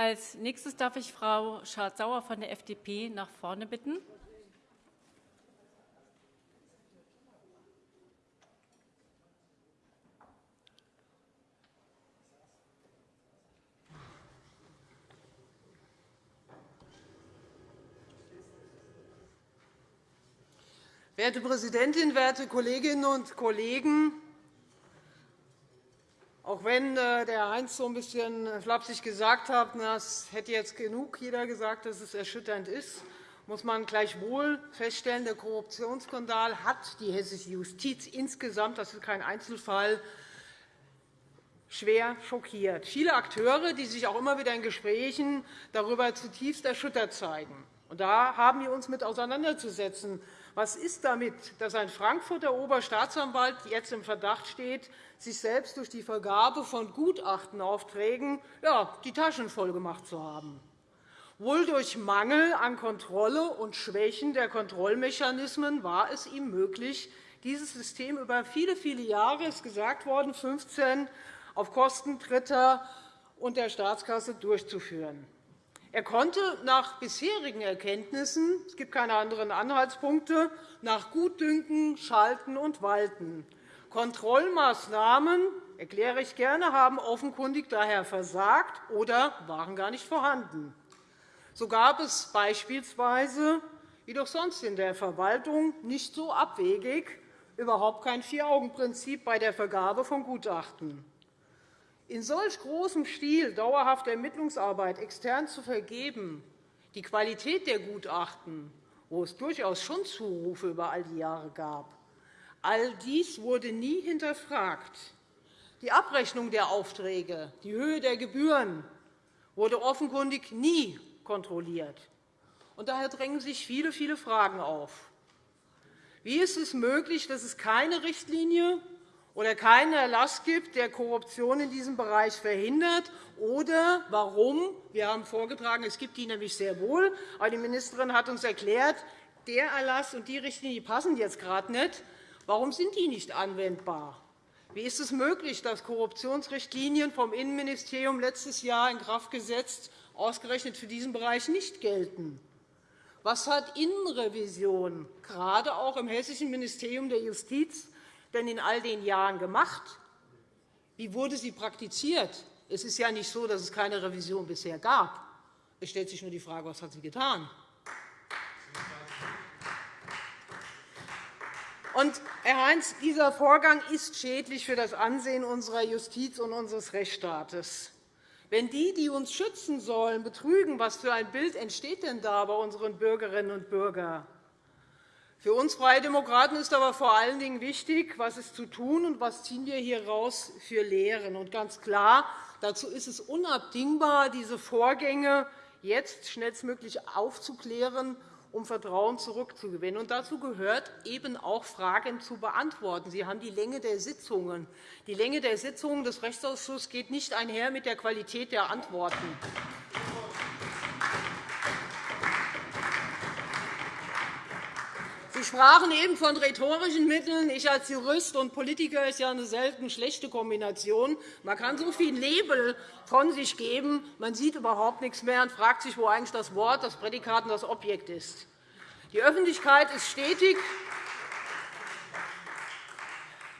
Als nächstes darf ich Frau Schardt-Sauer von der FDP nach vorne bitten. Werte Präsidentin, werte Kolleginnen und Kollegen! Auch wenn äh, der Heinz so ein bisschen flapsig gesagt hat, das hätte jetzt genug jeder gesagt, dass es erschütternd ist, muss man gleichwohl feststellen, der Korruptionsskandal hat die hessische Justiz insgesamt, das ist kein Einzelfall, schwer schockiert. Viele Akteure, die sich auch immer wieder in Gesprächen darüber zutiefst erschüttert zeigen. Und da haben wir uns mit auseinanderzusetzen. Was ist damit, dass ein Frankfurter Oberstaatsanwalt jetzt im Verdacht steht, sich selbst durch die Vergabe von Gutachtenaufträgen die Taschen vollgemacht zu haben? Wohl durch Mangel an Kontrolle und Schwächen der Kontrollmechanismen war es ihm möglich, dieses System über viele, viele Jahre, es ist gesagt worden, 15 auf Kosten Dritter und der Staatskasse durchzuführen. Er konnte nach bisherigen Erkenntnissen – es gibt keine anderen Anhaltspunkte – nach Gutdünken schalten und walten. Kontrollmaßnahmen erkläre ich gerne, haben offenkundig daher versagt oder waren gar nicht vorhanden. So gab es beispielsweise, wie doch sonst in der Verwaltung, nicht so abwegig überhaupt kein Vier-Augen-Prinzip bei der Vergabe von Gutachten in solch großem Stil dauerhafte Ermittlungsarbeit extern zu vergeben, die Qualität der Gutachten, wo es durchaus schon Zurufe über all die Jahre gab, all dies wurde nie hinterfragt. Die Abrechnung der Aufträge, die Höhe der Gebühren wurde offenkundig nie kontrolliert. Daher drängen sich viele, viele Fragen auf. Wie ist es möglich, dass es keine Richtlinie oder keinen Erlass gibt, der Korruption in diesem Bereich verhindert, oder warum – wir haben vorgetragen, es gibt die nämlich sehr wohl, aber die Ministerin hat uns erklärt, der Erlass und die Richtlinie passen jetzt gerade nicht. Warum sind die nicht anwendbar? Wie ist es möglich, dass Korruptionsrichtlinien vom Innenministerium letztes Jahr in Kraft gesetzt ausgerechnet für diesen Bereich nicht gelten? Was hat Innenrevision, gerade auch im Hessischen Ministerium der Justiz, denn in all den Jahren gemacht? Wie wurde sie praktiziert? Es ist ja nicht so, dass es keine Revision bisher gab. Es stellt sich nur die Frage, was hat sie getan? Und, Herr Heinz, dieser Vorgang ist schädlich für das Ansehen unserer Justiz und unseres Rechtsstaates. Wenn die, die uns schützen sollen, betrügen, was für ein Bild entsteht denn da bei unseren Bürgerinnen und Bürgern? Für uns Freie Demokraten ist aber vor allen Dingen wichtig, was ist zu tun und was ziehen wir hier raus für Lehren. Und ganz klar, dazu ist es unabdingbar, diese Vorgänge jetzt schnellstmöglich aufzuklären, um Vertrauen zurückzugewinnen. Und dazu gehört eben auch, Fragen zu beantworten. Sie haben die Länge der Sitzungen. Die Länge der Sitzungen des Rechtsausschusses geht nicht einher mit der Qualität der Antworten. Sie sprachen eben von rhetorischen Mitteln. Ich als Jurist und Politiker ist ja eine selten schlechte Kombination. Man kann so viel Nebel von sich geben, man sieht überhaupt nichts mehr und fragt sich, wo eigentlich das Wort, das Prädikat und das Objekt ist. Die Öffentlichkeit ist stetig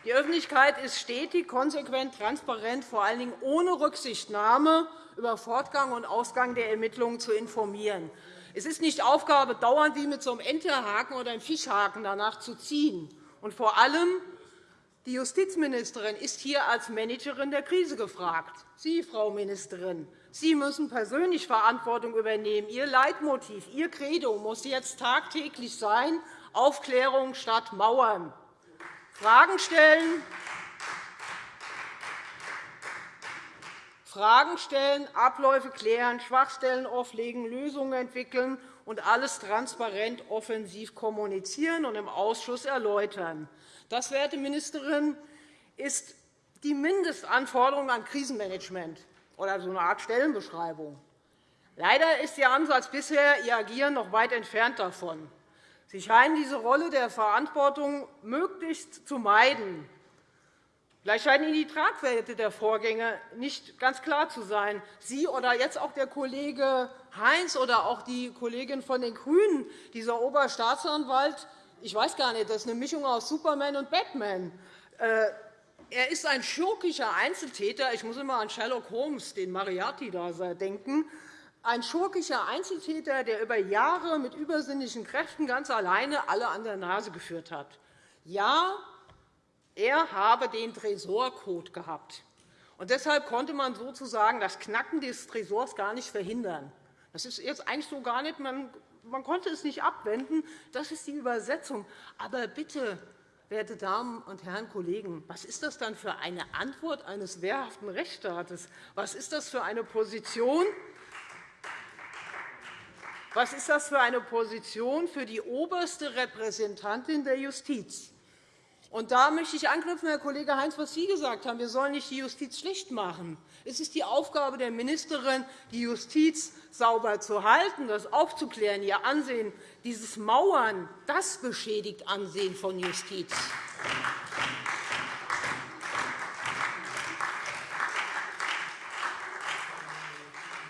die Öffentlichkeit ist stetig, konsequent, transparent, vor allen Dingen ohne Rücksichtnahme über Fortgang und Ausgang der Ermittlungen zu informieren. Es ist nicht Aufgabe, dauernd wie mit so einem Enterhaken oder einem Fischhaken danach zu ziehen. Und vor allem die Justizministerin ist hier als Managerin der Krise gefragt. Sie, Frau Ministerin, Sie müssen persönlich Verantwortung übernehmen. Ihr Leitmotiv, Ihr Credo muss jetzt tagtäglich sein, Aufklärung statt Mauern. Fragen stellen, Fragen stellen, Abläufe klären, Schwachstellen offlegen, Lösungen entwickeln und alles transparent offensiv kommunizieren und im Ausschuss erläutern. Das, werte Ministerin, ist die Mindestanforderung an Krisenmanagement oder so eine Art Stellenbeschreibung. Leider ist Ihr Ansatz bisher, Ihr Agieren noch weit entfernt davon. Sie scheinen diese Rolle der Verantwortung möglichst zu meiden. Vielleicht scheinen Ihnen die Tragweite der Vorgänge nicht ganz klar zu sein. Sie oder jetzt auch der Kollege Heinz oder auch die Kollegin von den GRÜNEN, dieser Oberstaatsanwalt, ich weiß gar nicht, das ist eine Mischung aus Superman und Batman. Äh, er ist ein schurkischer Einzeltäter. Ich muss immer an Sherlock Holmes, den Mariarty, da denken. Ein schurkischer Einzeltäter, der über Jahre mit übersinnlichen Kräften ganz alleine alle an der Nase geführt hat. Ja, er habe den Tresorcode gehabt. Und deshalb konnte man sozusagen das Knacken des Tresors gar nicht verhindern. Das ist jetzt eigentlich so gar nicht, man, man konnte es nicht abwenden. Das ist die Übersetzung. Aber bitte, werte Damen und Herren Kollegen, was ist das dann für eine Antwort eines wehrhaften Rechtsstaates? Was ist das für eine Position? Was ist das für eine Position für die oberste Repräsentantin der Justiz? Und da möchte ich anknüpfen, Herr Kollege Heinz, was Sie gesagt haben. Wir sollen nicht die Justiz schlecht machen. Es ist die Aufgabe der Ministerin, die Justiz sauber zu halten, das aufzuklären, ihr Ansehen. Dieses Mauern, das beschädigt Ansehen von Justiz.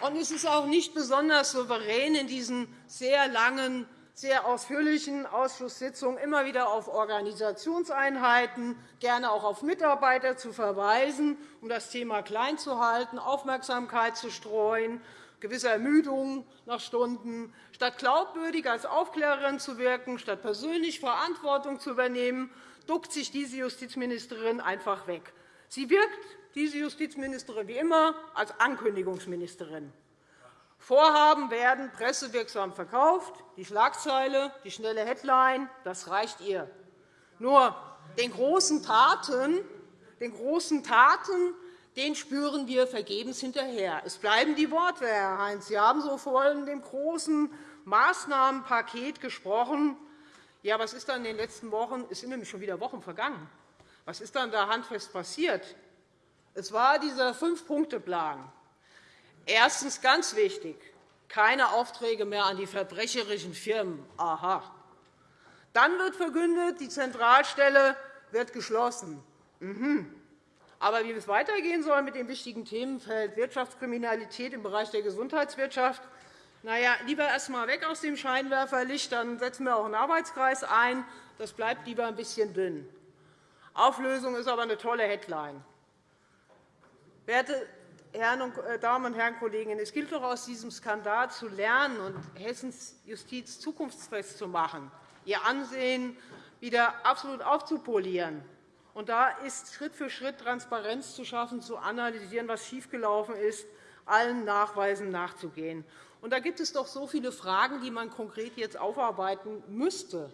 Und es ist auch nicht besonders souverän, in diesen sehr langen sehr ausführlichen Ausschusssitzungen immer wieder auf Organisationseinheiten, gerne auch auf Mitarbeiter zu verweisen, um das Thema klein zu halten, Aufmerksamkeit zu streuen, gewisse Ermüdung nach Stunden. Statt glaubwürdig als Aufklärerin zu wirken, statt persönlich Verantwortung zu übernehmen, duckt sich diese Justizministerin einfach weg. Sie wirkt, diese Justizministerin, wie immer, als Ankündigungsministerin. Vorhaben werden pressewirksam verkauft. Die Schlagzeile, die schnelle Headline, das reicht ihr. Nur den großen Taten, den großen Taten den spüren wir vergebens hinterher. Es bleiben die Worte, Herr Heinz. Sie haben so von dem großen Maßnahmenpaket gesprochen. Ja, was ist dann in den letzten Wochen? Es sind nämlich schon wieder Wochen vergangen. Was ist dann da handfest passiert? Es war dieser Fünf-Punkte-Plan. Erstens ganz wichtig, keine Aufträge mehr an die verbrecherischen Firmen. Aha. Dann wird verkündet, die Zentralstelle wird geschlossen. Mhm. Aber wie es weitergehen soll mit dem wichtigen Themenfeld Wirtschaftskriminalität im Bereich der Gesundheitswirtschaft, na ja, lieber erst einmal weg aus dem Scheinwerferlicht, dann setzen wir auch einen Arbeitskreis ein. Das bleibt lieber ein bisschen dünn. Auflösung ist aber eine tolle Headline. Werte Herren äh, Damen und Herren Kollegen, es gilt doch aus diesem Skandal zu lernen und Hessens Justiz zukunftsfest zu machen, ihr Ansehen wieder absolut aufzupolieren. Und da ist Schritt für Schritt Transparenz zu schaffen, zu analysieren, was schiefgelaufen ist, allen Nachweisen nachzugehen. Und da gibt es doch so viele Fragen, die man konkret jetzt aufarbeiten müsste.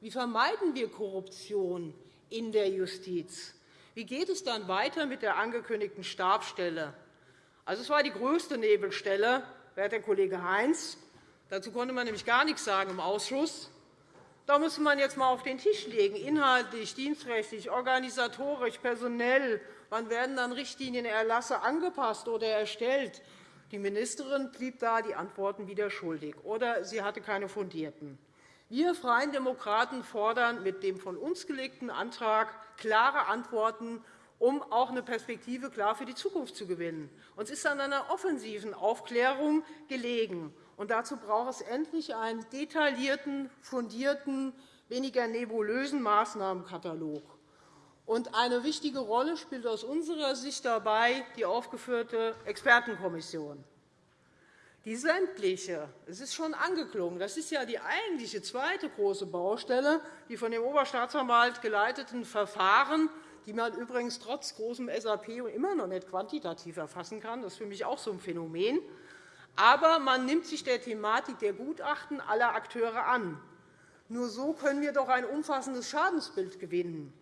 Wie vermeiden wir Korruption in der Justiz? Wie geht es dann weiter mit der angekündigten Stabsstelle? Also, es war die größte Nebelstelle, werter Kollege Heinz. Dazu konnte man nämlich gar nichts sagen im Ausschuss. Da muss man jetzt einmal auf den Tisch legen, inhaltlich, dienstrechtlich, organisatorisch, personell. Wann werden dann Richtlinien, Erlasse angepasst oder erstellt? Die Ministerin blieb da die Antworten wieder schuldig, oder sie hatte keine fundierten. Wir Freien Demokraten fordern mit dem von uns gelegten Antrag klare Antworten um auch eine Perspektive klar für die Zukunft zu gewinnen. Uns ist an einer offensiven Aufklärung gelegen. Und dazu braucht es endlich einen detaillierten, fundierten, weniger nebulösen Maßnahmenkatalog. Und eine wichtige Rolle spielt aus unserer Sicht dabei die aufgeführte Expertenkommission. Die sämtliche, es ist schon angeklungen, das ist ja die eigentliche zweite große Baustelle, die von dem Oberstaatsanwalt geleiteten Verfahren die man übrigens trotz großem SAP immer noch nicht quantitativ erfassen kann. Das ist für mich auch so ein Phänomen. Aber man nimmt sich der Thematik der Gutachten aller Akteure an. Nur so können wir doch ein umfassendes Schadensbild gewinnen.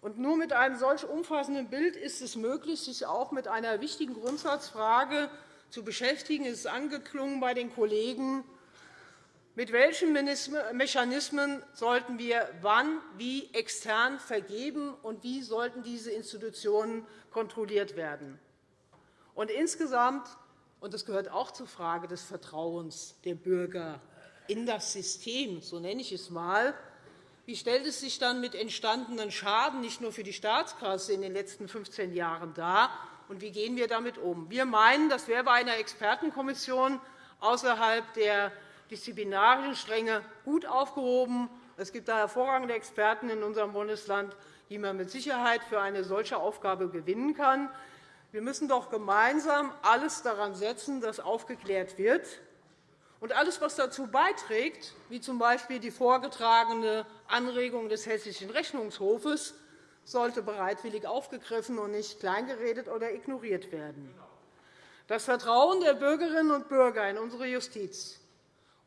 Und nur mit einem solch umfassenden Bild ist es möglich, sich auch mit einer wichtigen Grundsatzfrage zu beschäftigen. Es ist angeklungen bei den Kollegen mit welchen Mechanismen sollten wir wann wie extern vergeben, und wie sollten diese Institutionen kontrolliert werden? Und insgesamt, und das gehört auch zur Frage des Vertrauens der Bürger in das System, so nenne ich es einmal, wie stellt es sich dann mit entstandenen Schaden nicht nur für die Staatskasse in den letzten 15 Jahren dar, und wie gehen wir damit um? Wir meinen, das wäre bei einer Expertenkommission außerhalb der disziplinarischen Stränge gut aufgehoben. Es gibt da hervorragende Experten in unserem Bundesland, die man mit Sicherheit für eine solche Aufgabe gewinnen kann. Wir müssen doch gemeinsam alles daran setzen, dass aufgeklärt wird. Und alles, was dazu beiträgt, wie z.B. die vorgetragene Anregung des Hessischen Rechnungshofes, sollte bereitwillig aufgegriffen und nicht kleingeredet oder ignoriert werden. Das Vertrauen der Bürgerinnen und Bürger in unsere Justiz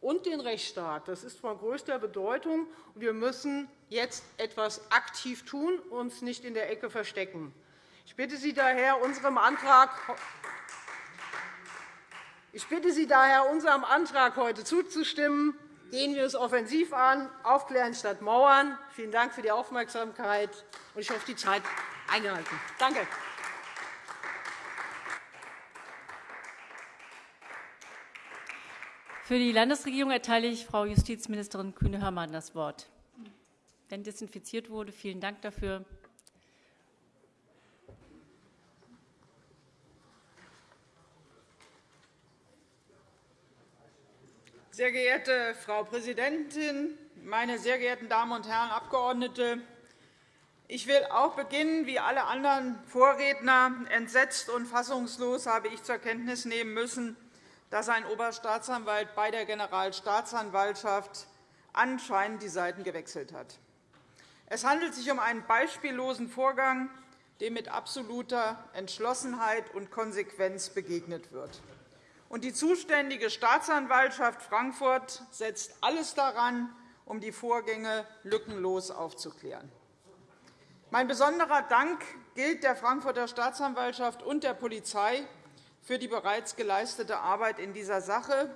und den Rechtsstaat das ist von größter Bedeutung. Wir müssen jetzt etwas aktiv tun und uns nicht in der Ecke verstecken. Ich bitte Sie daher, unserem Antrag heute zuzustimmen. Gehen wir es offensiv an, aufklären statt mauern. Vielen Dank für die Aufmerksamkeit. Ich hoffe, die Zeit eingehalten. Danke. Für die Landesregierung erteile ich Frau Justizministerin Kühne-Hörmann das Wort. Wenn desinfiziert wurde, vielen Dank dafür. Sehr geehrte Frau Präsidentin, meine sehr geehrten Damen und Herren Abgeordnete! Ich will auch beginnen, wie alle anderen Vorredner. Entsetzt und fassungslos habe ich zur Kenntnis nehmen müssen, dass ein Oberstaatsanwalt bei der Generalstaatsanwaltschaft anscheinend die Seiten gewechselt hat. Es handelt sich um einen beispiellosen Vorgang, dem mit absoluter Entschlossenheit und Konsequenz begegnet wird. Und die zuständige Staatsanwaltschaft Frankfurt setzt alles daran, um die Vorgänge lückenlos aufzuklären. Mein besonderer Dank gilt der Frankfurter Staatsanwaltschaft und der Polizei für die bereits geleistete Arbeit in dieser Sache.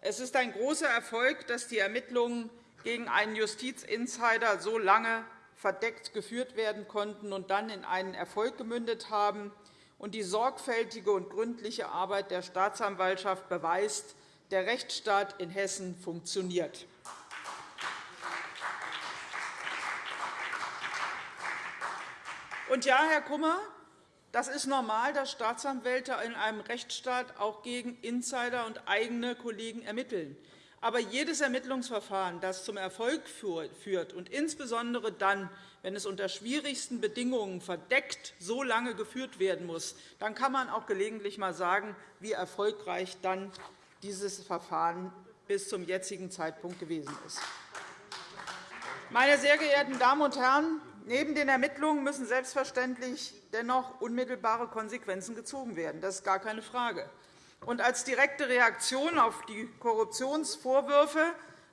Es ist ein großer Erfolg, dass die Ermittlungen gegen einen Justizinsider so lange verdeckt geführt werden konnten und dann in einen Erfolg gemündet haben und die sorgfältige und gründliche Arbeit der Staatsanwaltschaft beweist, der Rechtsstaat in Hessen funktioniert. Und ja, Herr Kummer, das ist normal, dass Staatsanwälte in einem Rechtsstaat auch gegen Insider und eigene Kollegen ermitteln. Aber jedes Ermittlungsverfahren, das zum Erfolg führt, und insbesondere dann, wenn es unter schwierigsten Bedingungen verdeckt so lange geführt werden muss, dann kann man auch gelegentlich einmal sagen, wie erfolgreich dann dieses Verfahren bis zum jetzigen Zeitpunkt gewesen ist. Meine sehr geehrten Damen und Herren, neben den Ermittlungen müssen selbstverständlich dennoch unmittelbare Konsequenzen gezogen werden. Das ist gar keine Frage. Und als direkte Reaktion auf die Korruptionsvorwürfe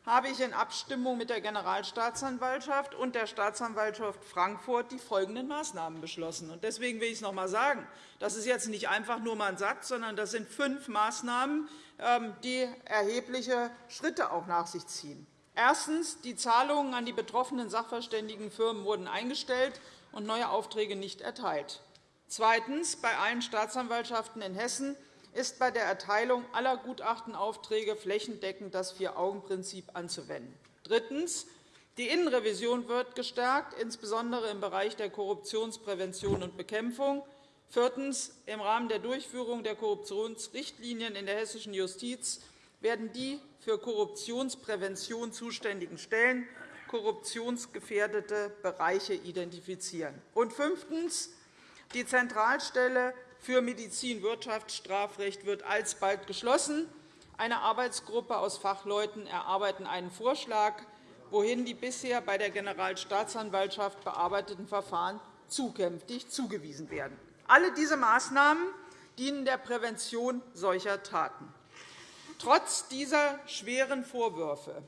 habe ich in Abstimmung mit der Generalstaatsanwaltschaft und der Staatsanwaltschaft Frankfurt die folgenden Maßnahmen beschlossen. Deswegen will ich es noch einmal sagen. Das ist jetzt nicht einfach nur ein Satz, sondern das sind fünf Maßnahmen, ähm, die erhebliche Schritte auch nach sich ziehen. Erstens. Die Zahlungen an die betroffenen Sachverständigenfirmen wurden eingestellt und neue Aufträge nicht erteilt. Zweitens. Bei allen Staatsanwaltschaften in Hessen ist bei der Erteilung aller Gutachtenaufträge flächendeckend das Vier-Augen-Prinzip anzuwenden. Drittens. Die Innenrevision wird gestärkt, insbesondere im Bereich der Korruptionsprävention und Bekämpfung. Viertens. Im Rahmen der Durchführung der Korruptionsrichtlinien in der hessischen Justiz werden die für Korruptionsprävention zuständigen Stellen korruptionsgefährdete Bereiche identifizieren. Und fünftens. Die Zentralstelle für Medizin-Wirtschaftsstrafrecht wird alsbald geschlossen. Eine Arbeitsgruppe aus Fachleuten erarbeitet einen Vorschlag, wohin die bisher bei der Generalstaatsanwaltschaft bearbeiteten Verfahren zukünftig zugewiesen werden. Alle diese Maßnahmen dienen der Prävention solcher Taten. Trotz dieser schweren Vorwürfe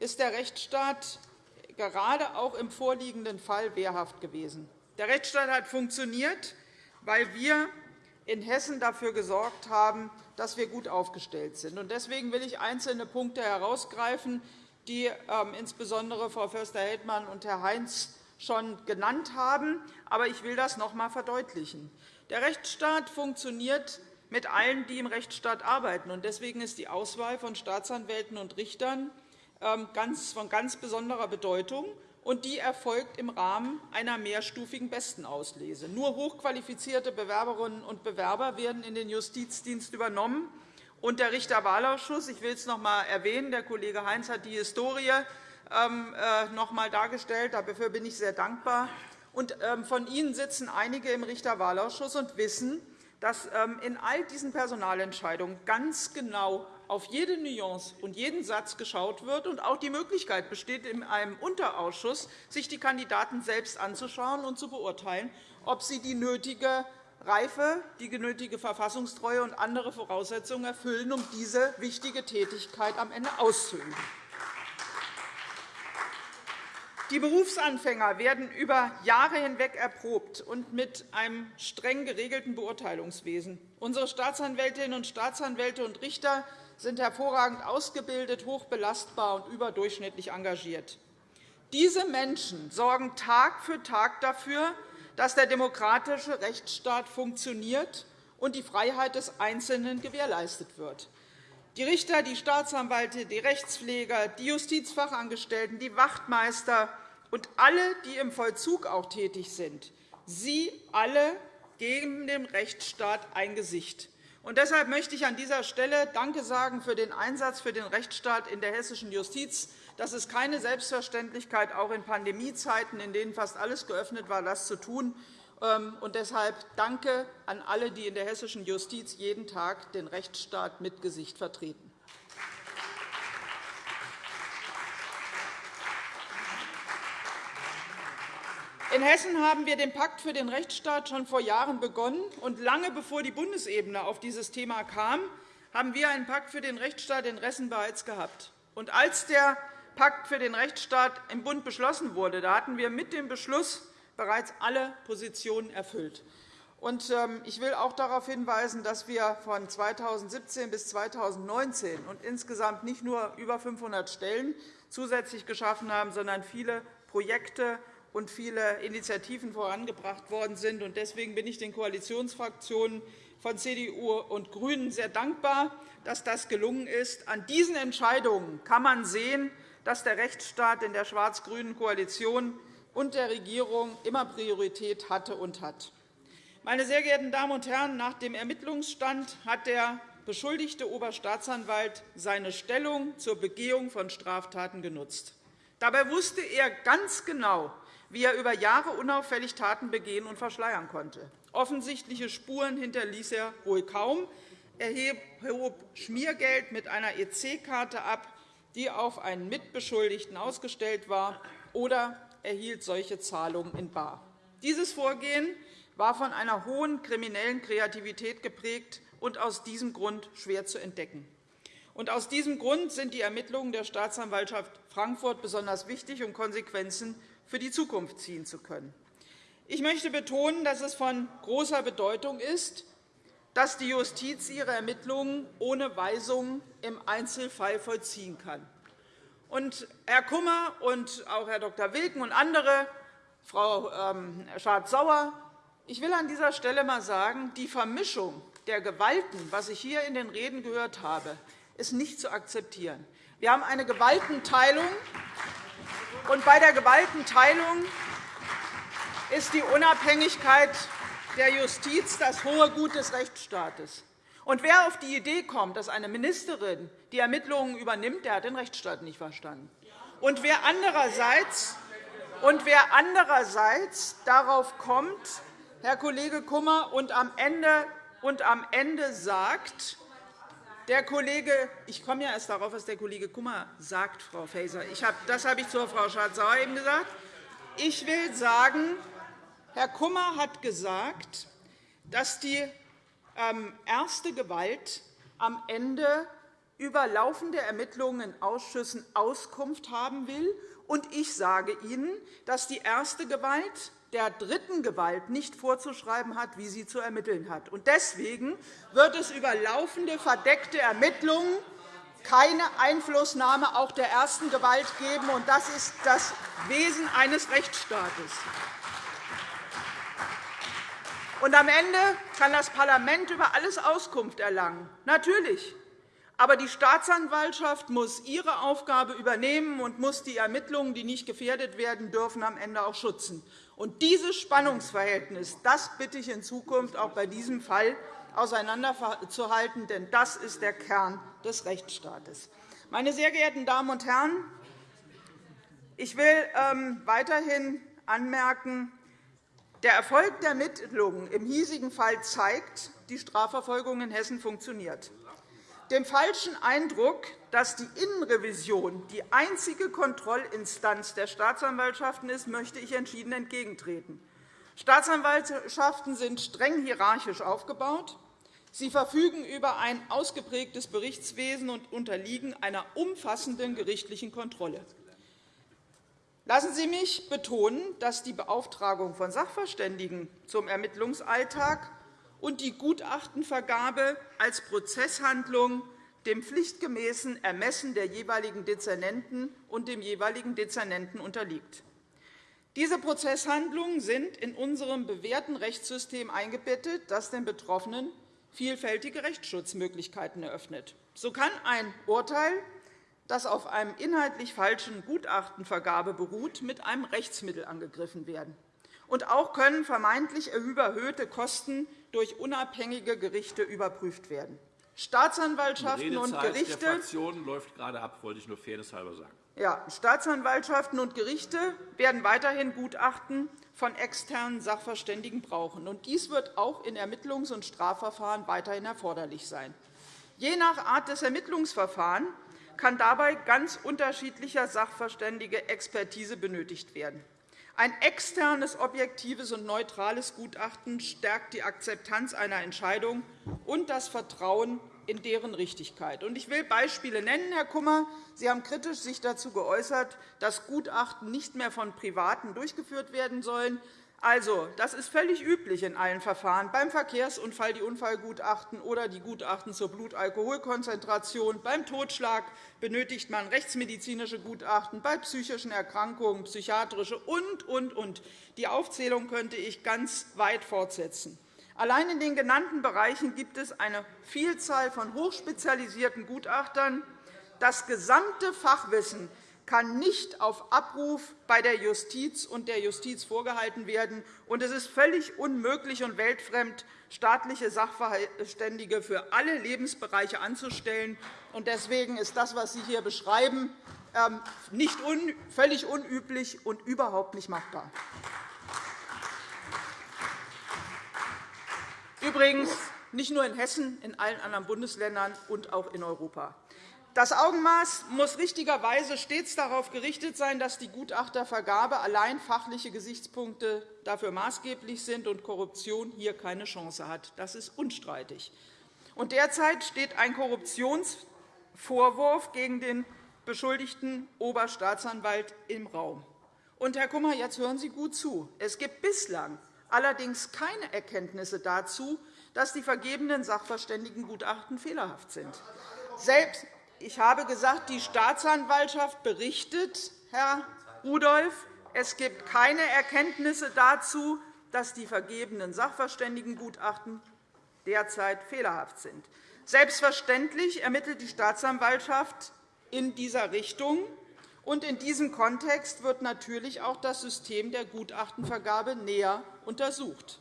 ist der Rechtsstaat gerade auch im vorliegenden Fall wehrhaft gewesen. Der Rechtsstaat hat funktioniert, weil wir in Hessen dafür gesorgt haben, dass wir gut aufgestellt sind. Deswegen will ich einzelne Punkte herausgreifen, die ähm, insbesondere Frau Förster-Heldmann und Herr Heinz schon genannt haben. Aber ich will das noch einmal verdeutlichen. Der Rechtsstaat funktioniert mit allen, die im Rechtsstaat arbeiten. Deswegen ist die Auswahl von Staatsanwälten und Richtern ähm, von ganz besonderer Bedeutung. und die erfolgt im Rahmen einer mehrstufigen Bestenauslese. Nur hochqualifizierte Bewerberinnen und Bewerber werden in den Justizdienst übernommen. Und der Richterwahlausschuss, ich will es noch einmal erwähnen, der Kollege Heinz hat die Historie ähm, äh, noch einmal dargestellt. Dafür bin ich sehr dankbar. Und ähm, von Ihnen sitzen einige im Richterwahlausschuss und wissen, dass ähm, in all diesen Personalentscheidungen ganz genau auf jede Nuance und jeden Satz geschaut wird und auch die Möglichkeit besteht, in einem Unterausschuss sich die Kandidaten selbst anzuschauen und zu beurteilen, ob sie die nötige Reife, die nötige Verfassungstreue und andere Voraussetzungen erfüllen, um diese wichtige Tätigkeit am Ende auszuüben. Die Berufsanfänger werden über Jahre hinweg erprobt und mit einem streng geregelten Beurteilungswesen. Unsere Staatsanwältinnen und Staatsanwälte und Richter sind hervorragend ausgebildet, hochbelastbar und überdurchschnittlich engagiert. Diese Menschen sorgen Tag für Tag dafür, dass der demokratische Rechtsstaat funktioniert und die Freiheit des Einzelnen gewährleistet wird. Die Richter, die Staatsanwälte, die Rechtspfleger, die Justizfachangestellten, die Wachtmeister und alle, die im Vollzug auch tätig sind, sie alle geben dem Rechtsstaat ein Gesicht. Und deshalb möchte ich an dieser Stelle Danke sagen für den Einsatz für den Rechtsstaat in der hessischen Justiz. Das ist keine Selbstverständlichkeit, auch in Pandemiezeiten, in denen fast alles geöffnet war, das zu tun. Ähm, und deshalb danke an alle, die in der hessischen Justiz jeden Tag den Rechtsstaat mit Gesicht vertreten. In Hessen haben wir den Pakt für den Rechtsstaat schon vor Jahren begonnen. und Lange bevor die Bundesebene auf dieses Thema kam, haben wir einen Pakt für den Rechtsstaat in Hessen bereits gehabt. Und als der Pakt für den Rechtsstaat im Bund beschlossen wurde, da hatten wir mit dem Beschluss bereits alle Positionen erfüllt. Ähm, ich will auch darauf hinweisen, dass wir von 2017 bis 2019 und insgesamt nicht nur über 500 Stellen zusätzlich geschaffen haben, sondern viele Projekte und viele Initiativen vorangebracht worden sind. Deswegen bin ich den Koalitionsfraktionen von CDU und GRÜNEN sehr dankbar, dass das gelungen ist. An diesen Entscheidungen kann man sehen, dass der Rechtsstaat in der schwarz-grünen Koalition und der Regierung immer Priorität hatte und hat. Meine sehr geehrten Damen und Herren, nach dem Ermittlungsstand hat der beschuldigte Oberstaatsanwalt seine Stellung zur Begehung von Straftaten genutzt. Dabei wusste er ganz genau, wie er über Jahre unauffällig Taten begehen und verschleiern konnte. Offensichtliche Spuren hinterließ er wohl kaum. Er hob Schmiergeld mit einer EC-Karte ab, die auf einen Mitbeschuldigten ausgestellt war, oder erhielt solche Zahlungen in bar. Dieses Vorgehen war von einer hohen kriminellen Kreativität geprägt und aus diesem Grund schwer zu entdecken. Und aus diesem Grund sind die Ermittlungen der Staatsanwaltschaft Frankfurt besonders wichtig, um Konsequenzen für die Zukunft ziehen zu können. Ich möchte betonen, dass es von großer Bedeutung ist, dass die Justiz ihre Ermittlungen ohne Weisung im Einzelfall vollziehen kann. Und Herr Kummer und auch Herr Dr. Wilken und andere, Frau ähm, Schardt-Sauer, ich will an dieser Stelle einmal sagen, die Vermischung der Gewalten, was ich hier in den Reden gehört habe, ist nicht zu akzeptieren. Wir haben eine Gewaltenteilung, und bei der Gewaltenteilung ist die Unabhängigkeit der Justiz das hohe Gut des Rechtsstaates. Und wer auf die Idee kommt, dass eine Ministerin die Ermittlungen übernimmt, der hat den Rechtsstaat nicht verstanden. Und wer andererseits, und wer andererseits darauf kommt, Herr Kollege Kummer, und am Ende, und am Ende sagt, der Kollege, ich komme ja erst darauf, was der Kollege Kummer sagt, Frau Faeser. Ich habe, das habe ich zur Frau Schardt-Sauer eben gesagt. Ich will sagen, Herr Kummer hat gesagt, dass die erste Gewalt am Ende über laufende Ermittlungen in Ausschüssen Auskunft haben will. Und ich sage Ihnen, dass die erste Gewalt der dritten Gewalt nicht vorzuschreiben hat, wie sie zu ermitteln hat. Deswegen wird es über laufende verdeckte Ermittlungen keine Einflussnahme auch der ersten Gewalt geben. Das ist das Wesen eines Rechtsstaates. Und am Ende kann das Parlament über alles Auskunft erlangen. Natürlich. Aber die Staatsanwaltschaft muss ihre Aufgabe übernehmen und muss die Ermittlungen, die nicht gefährdet werden dürfen, am Ende auch schützen. Und dieses Spannungsverhältnis das bitte ich in Zukunft auch bei diesem Fall auseinanderzuhalten, denn das ist der Kern des Rechtsstaates. Meine sehr geehrten Damen und Herren, ich will ähm, weiterhin anmerken, der Erfolg der Ermittlungen im hiesigen Fall zeigt, die Strafverfolgung in Hessen funktioniert. Dem falschen Eindruck, dass die Innenrevision die einzige Kontrollinstanz der Staatsanwaltschaften ist, möchte ich entschieden entgegentreten. Staatsanwaltschaften sind streng hierarchisch aufgebaut. Sie verfügen über ein ausgeprägtes Berichtswesen und unterliegen einer umfassenden gerichtlichen Kontrolle. Lassen Sie mich betonen, dass die Beauftragung von Sachverständigen zum Ermittlungsalltag und die Gutachtenvergabe als Prozesshandlung dem pflichtgemäßen Ermessen der jeweiligen Dezernenten und dem jeweiligen Dezernenten unterliegt. Diese Prozesshandlungen sind in unserem bewährten Rechtssystem eingebettet, das den Betroffenen vielfältige Rechtsschutzmöglichkeiten eröffnet. So kann ein Urteil, das auf einem inhaltlich falschen Gutachtenvergabe beruht, mit einem Rechtsmittel angegriffen werden. Und auch können vermeintlich überhöhte Kosten durch unabhängige Gerichte überprüft werden. Staatsanwaltschaften und Gerichte der Fraktionen läuft gerade ab, wollte ich nur fairnesshalber sagen. Ja, Staatsanwaltschaften und Gerichte werden weiterhin Gutachten von externen Sachverständigen brauchen. Und dies wird auch in Ermittlungs- und Strafverfahren weiterhin erforderlich sein. Je nach Art des Ermittlungsverfahrens kann dabei ganz unterschiedlicher sachverständige Expertise benötigt werden. Ein externes, objektives und neutrales Gutachten stärkt die Akzeptanz einer Entscheidung und das Vertrauen in deren Richtigkeit. Ich will Beispiele nennen, Herr Kummer. Sie haben sich kritisch dazu geäußert, dass Gutachten nicht mehr von Privaten durchgeführt werden sollen. Also, das ist völlig üblich in allen Verfahren, beim Verkehrsunfall die Unfallgutachten oder die Gutachten zur Blutalkoholkonzentration. Beim Totschlag benötigt man rechtsmedizinische Gutachten, bei psychischen Erkrankungen psychiatrische und, und, und. Die Aufzählung könnte ich ganz weit fortsetzen. Allein in den genannten Bereichen gibt es eine Vielzahl von hochspezialisierten Gutachtern. Das gesamte Fachwissen kann nicht auf Abruf bei der Justiz und der Justiz vorgehalten werden. Und es ist völlig unmöglich und weltfremd, staatliche Sachverständige für alle Lebensbereiche anzustellen. Deswegen ist das, was Sie hier beschreiben, ähm, nicht völlig unüblich und überhaupt nicht machbar. Übrigens nicht nur in Hessen, in allen anderen Bundesländern und auch in Europa. Das Augenmaß muss richtigerweise stets darauf gerichtet sein, dass die Gutachtervergabe allein fachliche Gesichtspunkte dafür maßgeblich sind und Korruption hier keine Chance hat. Das ist unstreitig. Und derzeit steht ein Korruptionsvorwurf gegen den beschuldigten Oberstaatsanwalt im Raum. Und, Herr Kummer, jetzt hören Sie gut zu. Es gibt bislang allerdings keine Erkenntnisse dazu, dass die vergebenen Sachverständigengutachten fehlerhaft sind. Selbst ich habe gesagt, die Staatsanwaltschaft berichtet, Herr Rudolph, es gibt keine Erkenntnisse dazu, dass die vergebenen Sachverständigengutachten derzeit fehlerhaft sind. Selbstverständlich ermittelt die Staatsanwaltschaft in dieser Richtung. Und in diesem Kontext wird natürlich auch das System der Gutachtenvergabe näher untersucht.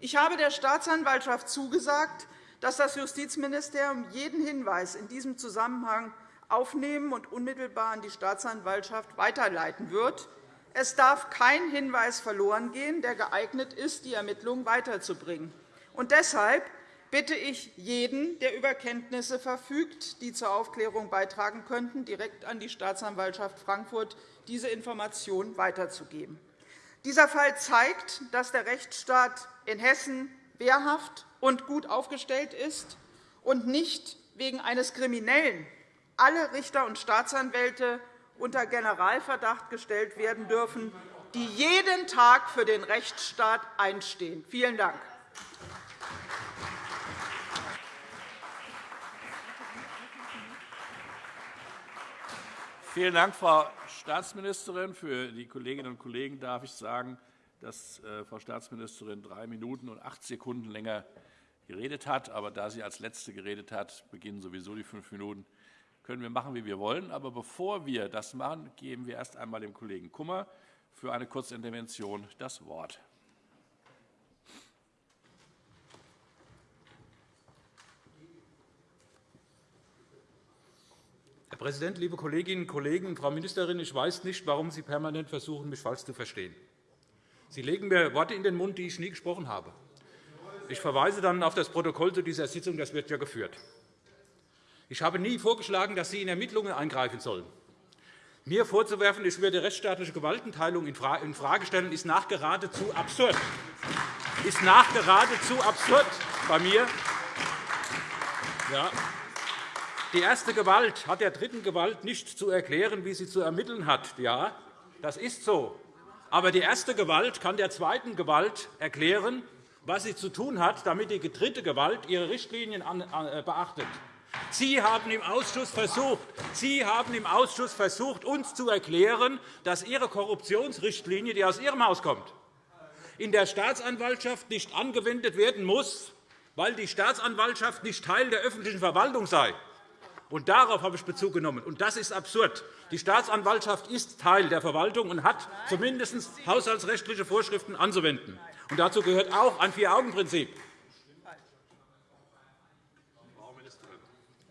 Ich habe der Staatsanwaltschaft zugesagt, dass das Justizministerium jeden Hinweis in diesem Zusammenhang aufnehmen und unmittelbar an die Staatsanwaltschaft weiterleiten wird. Es darf kein Hinweis verlorengehen, der geeignet ist, die Ermittlungen weiterzubringen. Und deshalb bitte ich jeden, der über Kenntnisse verfügt, die zur Aufklärung beitragen könnten, direkt an die Staatsanwaltschaft Frankfurt diese Information weiterzugeben. Dieser Fall zeigt, dass der Rechtsstaat in Hessen wehrhaft und gut aufgestellt ist und nicht wegen eines Kriminellen alle Richter und Staatsanwälte unter Generalverdacht gestellt werden dürfen, die jeden Tag für den Rechtsstaat einstehen. Vielen Dank. Vielen Dank, Frau Staatsministerin. Für die Kolleginnen und Kollegen darf ich sagen, dass äh, Frau Staatsministerin drei Minuten und acht Sekunden länger geredet hat. Aber da sie als Letzte geredet hat, beginnen sowieso die fünf Minuten. Können wir machen, wie wir wollen. Aber bevor wir das machen, geben wir erst einmal dem Kollegen Kummer für eine Kurzintervention das Wort. Herr Präsident, liebe Kolleginnen und Kollegen! Frau Ministerin, ich weiß nicht, warum Sie permanent versuchen, mich falsch zu verstehen. Sie legen mir Worte in den Mund, die ich nie gesprochen habe. Ich verweise dann auf das Protokoll zu dieser Sitzung. Das wird ja geführt. Ich habe nie vorgeschlagen, dass Sie in Ermittlungen eingreifen sollen. Mir vorzuwerfen, ich würde rechtsstaatliche Gewaltenteilung in Frage stellen, ist nachgeradezu absurd. Ist nachgeradezu absurd bei mir. Ja. Die erste Gewalt hat der dritten Gewalt nicht zu erklären, wie sie zu ermitteln hat. Ja, das ist so. Aber die erste Gewalt kann der zweiten Gewalt erklären, was sie zu tun hat, damit die dritte Gewalt ihre Richtlinien äh, beachtet. Sie haben im Ausschuss versucht, Sie haben im Ausschuss versucht uns zu erklären, dass Ihre Korruptionsrichtlinie, die aus Ihrem Haus kommt, in der Staatsanwaltschaft nicht angewendet werden muss, weil die Staatsanwaltschaft nicht Teil der öffentlichen Verwaltung sei. Und darauf habe ich Bezug genommen. Und das ist absurd. Die Staatsanwaltschaft ist Teil der Verwaltung und hat zumindest haushaltsrechtliche Vorschriften anzuwenden. Und dazu gehört auch ein Vier-Augen-Prinzip.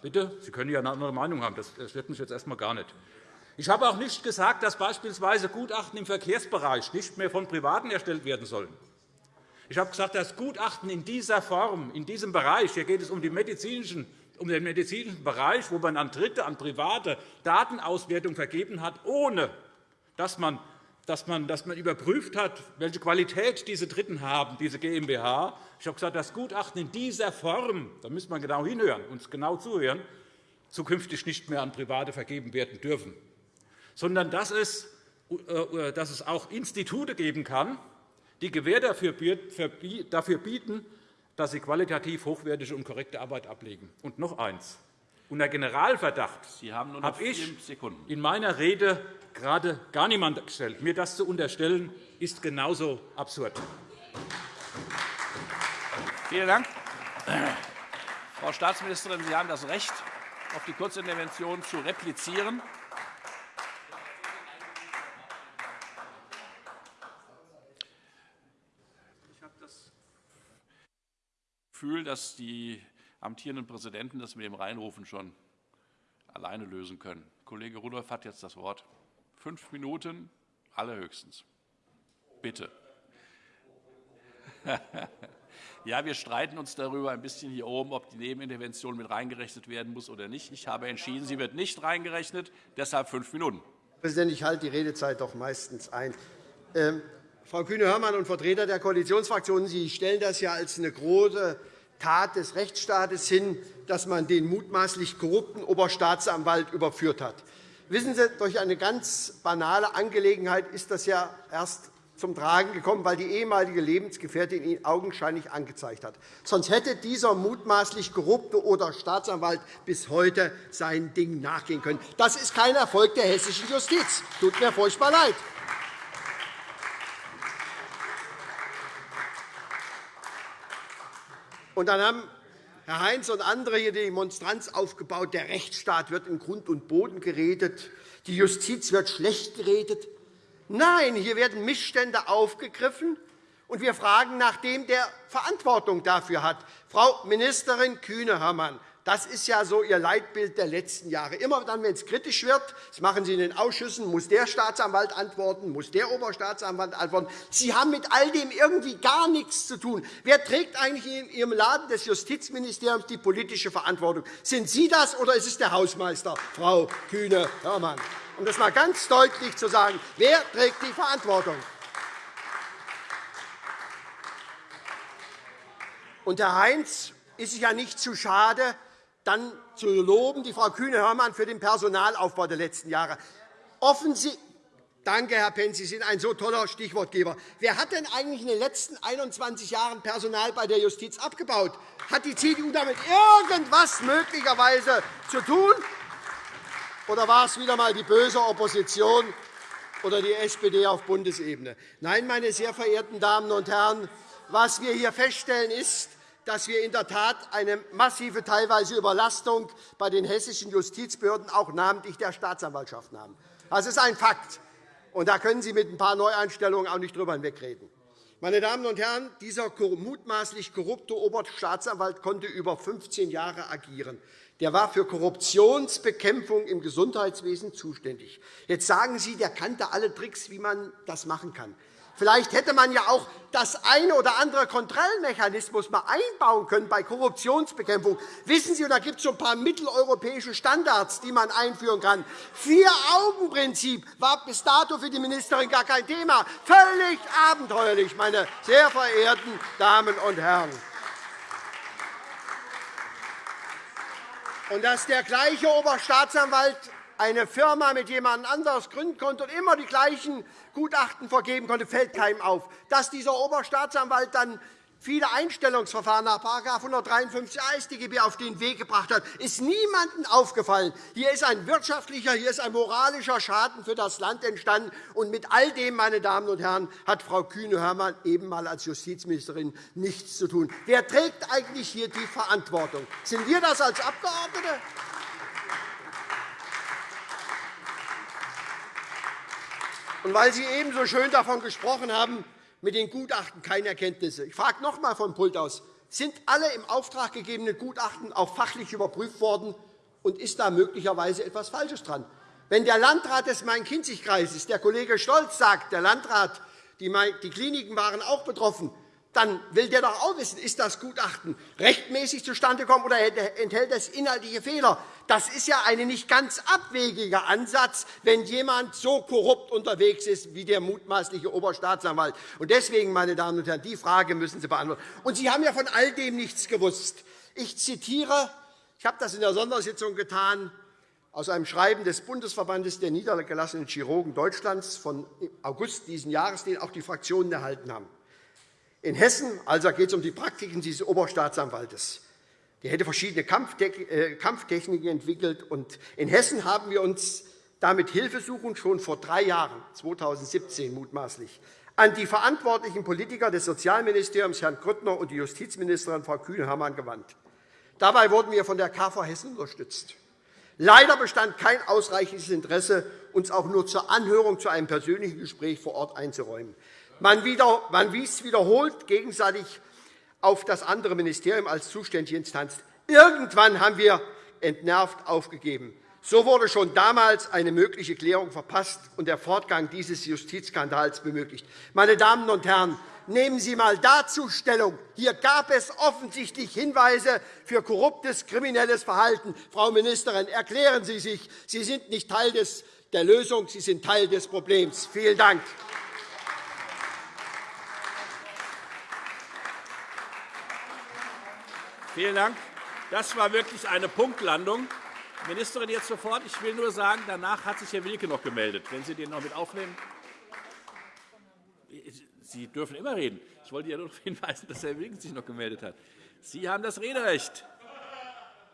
Bitte? Sie können ja eine andere Meinung haben. Das stört mich jetzt erst einmal gar nicht. Ich habe auch nicht gesagt, dass beispielsweise Gutachten im Verkehrsbereich nicht mehr von Privaten erstellt werden sollen. Ich habe gesagt, dass Gutachten in dieser Form, in diesem Bereich, hier geht es um, um den medizinischen Bereich, wo man an Dritte, an Private Datenauswertung vergeben hat, ohne dass man dass man, dass man überprüft hat, welche Qualität diese Dritten haben, diese GmbH. Ich habe gesagt, das Gutachten in dieser Form, da muss man genau hinhören, uns genau zuhören, zukünftig nicht mehr an Private vergeben werden dürfen, sondern dass es, äh, dass es auch Institute geben kann, die Gewähr dafür bieten, dass sie qualitativ hochwertige und korrekte Arbeit ablegen. Und noch eins. Unter Generalverdacht habe ich in meiner Rede gerade gar niemand gestellt. Mir das zu unterstellen, ist genauso absurd. Vielen Dank. Frau Staatsministerin, Sie haben das Recht, auf die Kurzintervention zu replizieren. Ich habe das Gefühl, dass die amtierenden Präsidenten das mit dem Reinrufen schon alleine lösen können. Kollege Rudolph hat jetzt das Wort. Fünf Minuten allerhöchstens. Bitte. Ja, wir streiten uns darüber ein bisschen hier oben, ob die Nebenintervention mit reingerechnet werden muss oder nicht. Ich habe entschieden, sie wird nicht reingerechnet, deshalb fünf Minuten. Herr Präsident, ich halte die Redezeit doch meistens ein. Ähm, Frau Kühne-Hörmann und Vertreter der Koalitionsfraktionen, Sie stellen das ja als eine große Tat des Rechtsstaates hin, dass man den mutmaßlich korrupten Oberstaatsanwalt überführt hat. Wissen Sie, durch eine ganz banale Angelegenheit ist das ja erst zum Tragen gekommen, weil die ehemalige Lebensgefährtin ihn augenscheinlich angezeigt hat. Sonst hätte dieser mutmaßlich korrupte oder Staatsanwalt bis heute sein Ding nachgehen können. Das ist kein Erfolg der hessischen Justiz. Tut mir furchtbar leid. Und dann haben Herr Heinz und andere hier die Demonstranz aufgebaut, der Rechtsstaat wird in Grund und Boden geredet, die Justiz wird schlecht geredet. Nein, hier werden Missstände aufgegriffen, und wir fragen nach dem, der Verantwortung dafür hat. Frau Ministerin Kühne-Hörmann, das ist ja so Ihr Leitbild der letzten Jahre. Immer dann, wenn es kritisch wird, das machen Sie in den Ausschüssen, muss der Staatsanwalt antworten, muss der Oberstaatsanwalt antworten. Sie haben mit all dem irgendwie gar nichts zu tun. Wer trägt eigentlich in Ihrem Laden des Justizministeriums die politische Verantwortung? Sind Sie das, oder ist es der Hausmeister, Frau Kühne-Hörmann? Um das einmal ganz deutlich zu sagen, wer trägt die Verantwortung? Und Herr Heinz ist sich ja nicht zu schade, dann zu loben, die Frau Kühne-Hörmann, für den Personalaufbau der letzten Jahre. Offensichtlich Danke, Herr Pentz. Sie sind ein so toller Stichwortgeber. Wer hat denn eigentlich in den letzten 21 Jahren Personal bei der Justiz abgebaut? Hat die CDU damit irgendetwas möglicherweise zu tun? Oder war es wieder einmal die böse Opposition oder die SPD auf Bundesebene? Nein, meine sehr verehrten Damen und Herren, was wir hier feststellen, ist, dass wir in der Tat eine massive teilweise Überlastung bei den hessischen Justizbehörden, auch namentlich der Staatsanwaltschaften, haben. Das ist ein Fakt. Und da können Sie mit ein paar Neueinstellungen auch nicht drüber hinwegreden. Meine Damen und Herren, dieser mutmaßlich korrupte Oberstaatsanwalt konnte über 15 Jahre agieren. Der war für Korruptionsbekämpfung im Gesundheitswesen zuständig. Jetzt sagen Sie, der kannte alle Tricks, wie man das machen kann. Vielleicht hätte man ja auch das eine oder andere Kontrollmechanismus mal einbauen können bei Korruptionsbekämpfung. Wissen Sie, da gibt es so ein paar mitteleuropäische Standards, die man einführen kann. Vier-Augen-Prinzip war bis dato für die Ministerin gar kein Thema. Völlig abenteuerlich, meine sehr verehrten Damen und Herren. Und dass der gleiche Oberstaatsanwalt eine Firma mit jemand anderes gründen konnte und immer die gleichen Gutachten vergeben konnte, fällt keinem auf. Dass dieser Oberstaatsanwalt dann viele Einstellungsverfahren nach § 153 AStGB auf den Weg gebracht hat, ist niemandem aufgefallen. Hier ist ein wirtschaftlicher, hier ist ein moralischer Schaden für das Land entstanden. Und mit all dem, meine Damen und Herren, hat Frau Kühne-Hörmann eben mal als Justizministerin nichts zu tun. Wer trägt eigentlich hier die Verantwortung? Sind wir das als Abgeordnete? Und weil Sie eben so schön davon gesprochen haben, mit den Gutachten keine Erkenntnisse. Ich frage noch einmal vom Pult aus. Sind alle im Auftrag gegebenen Gutachten auch fachlich überprüft worden, und ist da möglicherweise etwas Falsches dran? Wenn der Landrat des Main-Kinzig-Kreises, der Kollege Stolz, sagt, der Landrat, die Kliniken waren auch betroffen, dann will der doch auch wissen, ist das Gutachten rechtmäßig zustande gekommen oder enthält es inhaltliche Fehler. Das ist ja ein nicht ganz abwegiger Ansatz, wenn jemand so korrupt unterwegs ist wie der mutmaßliche Oberstaatsanwalt. Deswegen, meine Damen und Herren, die Frage müssen Sie beantworten. Und Sie haben ja von all dem nichts gewusst. Ich zitiere, ich habe das in der Sondersitzung getan, aus einem Schreiben des Bundesverbandes der niedergelassenen Chirurgen Deutschlands von August dieses Jahres, den auch die Fraktionen erhalten haben. In Hessen also geht es um die Praktiken dieses Oberstaatsanwaltes. Der hätte verschiedene äh, Kampftechniken entwickelt. In Hessen haben wir uns damit Hilfesuchend schon vor drei Jahren, 2017 mutmaßlich, an die verantwortlichen Politiker des Sozialministeriums, Herrn Grüttner, und die Justizministerin, Frau Kühne-Hermann, gewandt. Dabei wurden wir von der KV Hessen unterstützt. Leider bestand kein ausreichendes Interesse, uns auch nur zur Anhörung zu einem persönlichen Gespräch vor Ort einzuräumen. Man, wies wiederholt gegenseitig auf das andere Ministerium als zuständige Instanz. Irgendwann haben wir entnervt aufgegeben. So wurde schon damals eine mögliche Klärung verpasst und der Fortgang dieses Justizskandals bemöglicht. Meine Damen und Herren, nehmen Sie einmal dazu Stellung. Hier gab es offensichtlich Hinweise für korruptes, kriminelles Verhalten. Frau Ministerin, erklären Sie sich. Sie sind nicht Teil der Lösung, Sie sind Teil des Problems. Vielen Dank. Vielen Dank. Das war wirklich eine Punktlandung. Ministerin, jetzt sofort. Ich will nur sagen, danach hat sich Herr Wilke noch gemeldet. Wenn Sie den noch mit aufnehmen. Sie dürfen immer reden. Ich wollte ja nur darauf hinweisen, dass Herr Wilke sich noch gemeldet hat. Sie haben das Rederecht.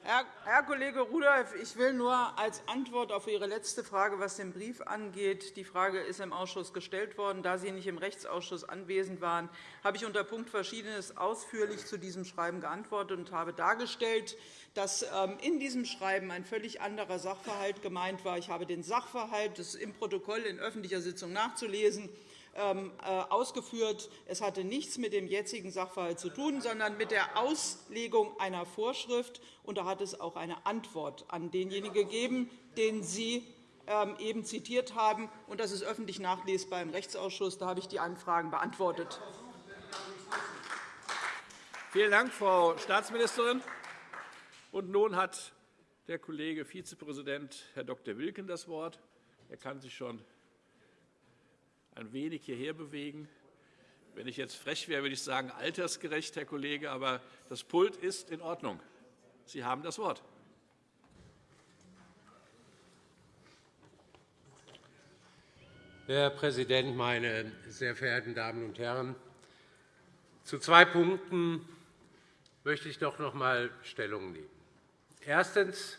Herr Kollege Rudolph, ich will nur als Antwort auf Ihre letzte Frage, was den Brief angeht, die Frage ist im Ausschuss gestellt worden. Da Sie nicht im Rechtsausschuss anwesend waren, habe ich unter Punkt Verschiedenes ausführlich zu diesem Schreiben geantwortet und habe dargestellt, dass ähm, in diesem Schreiben ein völlig anderer Sachverhalt gemeint war. Ich habe den Sachverhalt, das im Protokoll in öffentlicher Sitzung nachzulesen, ausgeführt. Es hatte nichts mit dem jetzigen Sachverhalt zu tun, sondern mit der Auslegung einer Vorschrift. Und da hat es auch eine Antwort an denjenigen gegeben, den Sie ähm, eben zitiert haben. Und das ist öffentlich nachlesbar im Rechtsausschuss. Da habe ich die Anfragen beantwortet. Vielen Dank, Frau Staatsministerin. Und nun hat der Kollege Vizepräsident Herr Dr. Wilken das Wort. Er kann sich schon ein wenig hierher bewegen. Wenn ich jetzt frech wäre, würde ich sagen, altersgerecht, Herr Kollege, aber das Pult ist in Ordnung. Sie haben das Wort. Herr Präsident, meine sehr verehrten Damen und Herren! Zu zwei Punkten möchte ich doch noch einmal Stellung nehmen. Erstens.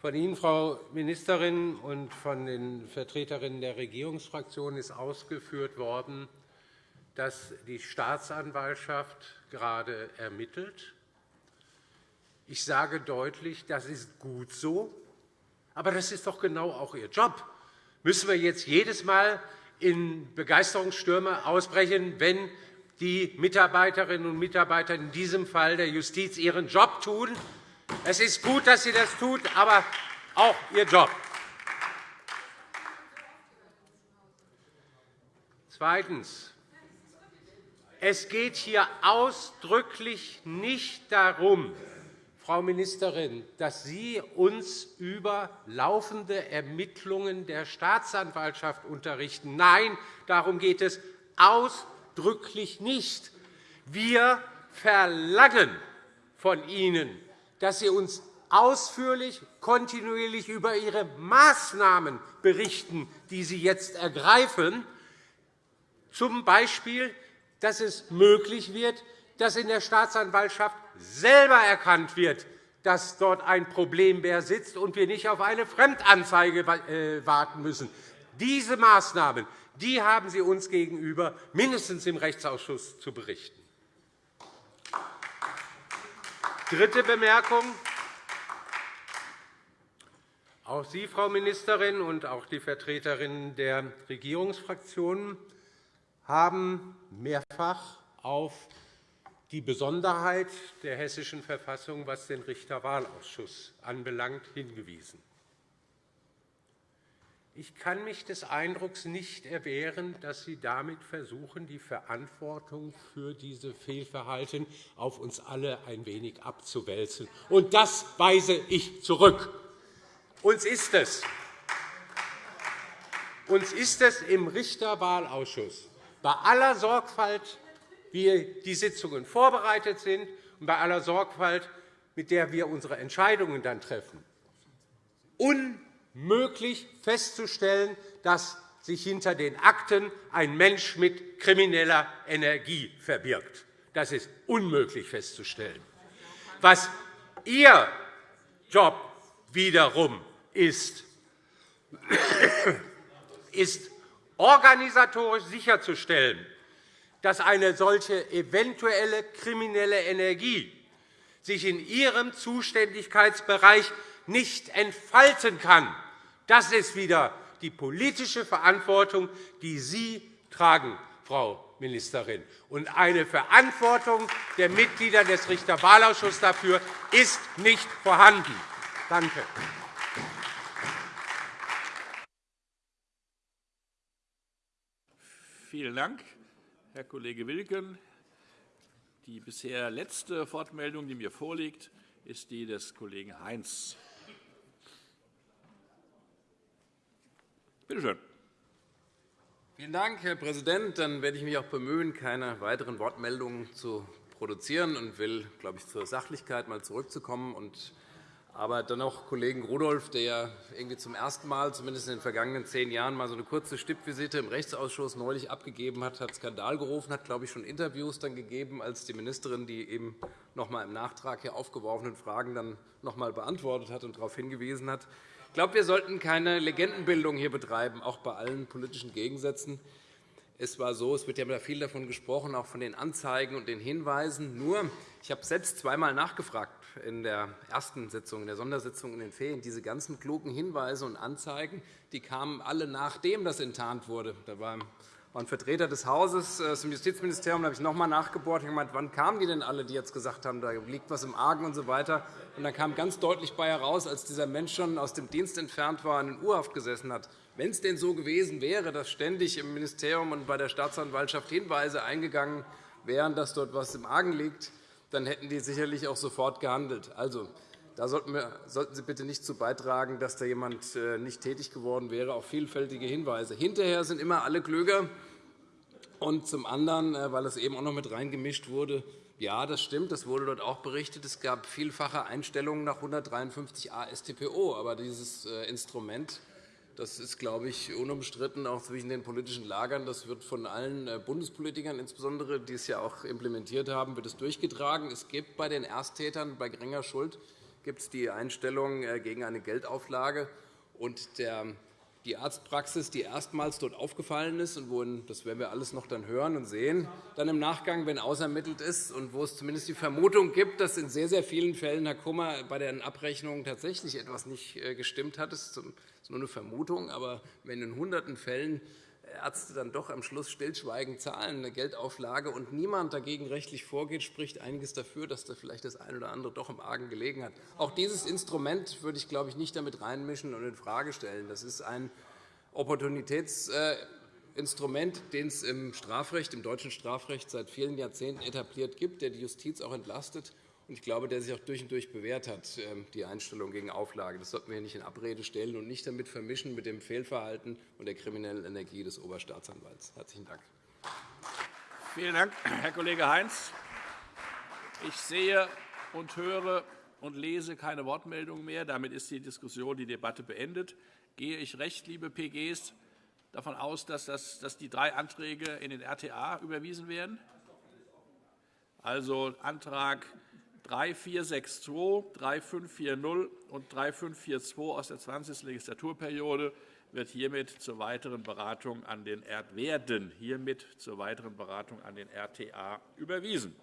Von Ihnen, Frau Ministerin, und von den Vertreterinnen der Regierungsfraktionen ist ausgeführt worden, dass die Staatsanwaltschaft gerade ermittelt Ich sage deutlich, das ist gut so, aber das ist doch genau auch Ihr Job. Müssen wir jetzt jedes Mal in Begeisterungsstürme ausbrechen, wenn die Mitarbeiterinnen und Mitarbeiter, in diesem Fall der Justiz, ihren Job tun? Es ist gut, dass sie das tut, aber auch ihr Job. Zweitens. Es geht hier ausdrücklich nicht darum, Frau Ministerin, dass Sie uns über laufende Ermittlungen der Staatsanwaltschaft unterrichten. Nein, darum geht es ausdrücklich nicht. Wir verlangen von Ihnen, dass Sie uns ausführlich, kontinuierlich über Ihre Maßnahmen berichten, die Sie jetzt ergreifen, z. B., dass es möglich wird, dass in der Staatsanwaltschaft selber erkannt wird, dass dort ein Problembär sitzt und wir nicht auf eine Fremdanzeige äh, warten müssen. Diese Maßnahmen die haben Sie uns gegenüber mindestens im Rechtsausschuss zu berichten. Dritte Bemerkung. Auch Sie, Frau Ministerin, und auch die Vertreterinnen der Regierungsfraktionen haben mehrfach auf die Besonderheit der Hessischen Verfassung, was den Richterwahlausschuss anbelangt, hingewiesen. Ich kann mich des Eindrucks nicht erwehren, dass Sie damit versuchen, die Verantwortung für diese Fehlverhalten auf uns alle ein wenig abzuwälzen. Und das weise ich zurück. Uns ist es. Uns ist es im Richterwahlausschuss bei aller Sorgfalt, wie die Sitzungen vorbereitet sind, und bei aller Sorgfalt, mit der wir unsere Entscheidungen dann treffen, unmöglich festzustellen, dass sich hinter den Akten ein Mensch mit krimineller Energie verbirgt. Das ist unmöglich festzustellen. Was Ihr Job wiederum ist, ist organisatorisch sicherzustellen, dass eine solche eventuelle kriminelle Energie sich in Ihrem Zuständigkeitsbereich nicht entfalten kann. Das ist wieder die politische Verantwortung, die Sie tragen, Frau Ministerin. Und eine Verantwortung der Mitglieder des Richterwahlausschusses dafür ist nicht vorhanden. Danke. Vielen Dank, Herr Kollege Wilken. Die bisher letzte Wortmeldung, die mir vorliegt, ist die des Kollegen Heinz. Bitte schön. Vielen Dank, Herr Präsident. Dann werde ich mich auch bemühen, keine weiteren Wortmeldungen zu produzieren und will, glaube ich, zur Sachlichkeit mal zurückzukommen aber dennoch Kollegen Rudolph, der ja irgendwie zum ersten Mal, zumindest in den vergangenen zehn Jahren, mal so eine kurze Stippvisite im Rechtsausschuss neulich abgegeben hat, hat Skandal gerufen, hat, glaube ich, schon Interviews dann gegeben, als die Ministerin die eben noch einmal im Nachtrag hier aufgeworfenen Fragen dann noch einmal beantwortet hat und darauf hingewiesen hat. Ich glaube, wir sollten keine Legendenbildung hier betreiben, auch bei allen politischen Gegensätzen. Es war so, es wird ja viel davon gesprochen, auch von den Anzeigen und den Hinweisen. Nur, ich habe selbst zweimal nachgefragt in der ersten Sitzung, in der Sondersitzung in den Ferien. Diese ganzen klugen Hinweise und Anzeigen die kamen alle, nachdem das enttarnt wurde. Da war ein Vertreter des Hauses aus dem Justizministerium, habe ich noch einmal nachgebohrt und gemeint, wann kamen die denn alle, die jetzt gesagt haben, da liegt etwas im Argen und so weiter. Und dann kam ganz deutlich bei heraus, als dieser Mensch schon aus dem Dienst entfernt war und in Urhaft gesessen hat, wenn es denn so gewesen wäre, dass ständig im Ministerium und bei der Staatsanwaltschaft Hinweise eingegangen wären, dass dort etwas im Argen liegt, dann hätten die sicherlich auch sofort gehandelt. Also, da sollten, Sie bitte nicht zu beitragen, dass da jemand äh, nicht tätig geworden wäre, auf vielfältige Hinweise. Hinterher sind immer alle klüger. Und zum anderen, äh, weil es eben auch noch mit reingemischt wurde, ja, das stimmt, das wurde dort auch berichtet. Es gab vielfache Einstellungen nach 153a StPO. Aber dieses äh, Instrument das ist, glaube ich, unumstritten auch zwischen den politischen Lagern. Das wird von allen Bundespolitikern, insbesondere, die es ja auch implementiert haben, wird es durchgetragen. Es gibt bei den Ersttätern bei geringer Schuld gibt es die Einstellung äh, gegen eine Geldauflage. Und der die Arztpraxis, die erstmals dort aufgefallen ist und wo, das werden wir alles noch dann hören und sehen, dann im Nachgang, wenn ausermittelt ist und wo es zumindest die Vermutung gibt, dass in sehr, sehr vielen Fällen, Herr Kummer, bei den Abrechnungen tatsächlich etwas nicht äh, gestimmt hat. Das ist nur eine Vermutung. Aber wenn in hunderten Fällen Ärzte dann doch am Schluss stillschweigend zahlen, eine Geldauflage, und niemand dagegen rechtlich vorgeht, spricht einiges dafür, dass da vielleicht das eine oder andere doch im Argen gelegen hat. Auch dieses Instrument würde ich, glaube ich, nicht damit reinmischen und infrage stellen. Das ist ein Opportunitätsinstrument, den es im Strafrecht, im deutschen Strafrecht seit vielen Jahrzehnten etabliert gibt, der die Justiz auch entlastet ich glaube, der sich auch durch und durch bewährt hat, ähm, die Einstellung gegen Auflage. Das sollten wir nicht in Abrede stellen und nicht damit vermischen mit dem Fehlverhalten und der kriminellen Energie des Oberstaatsanwalts. – Herzlichen Dank. Vielen Dank, Herr Kollege Heinz. Ich sehe und höre und lese keine Wortmeldungen mehr. Damit ist die Diskussion, die Debatte beendet. Gehe ich recht, liebe PGs, davon aus, dass, das, dass die drei Anträge in den RTA überwiesen werden? Also Antrag 3462, 3540 und 3542 aus der 20. Legislaturperiode wird hiermit zur weiteren Beratung an den werden hiermit zur weiteren Beratung an den RTA überwiesen.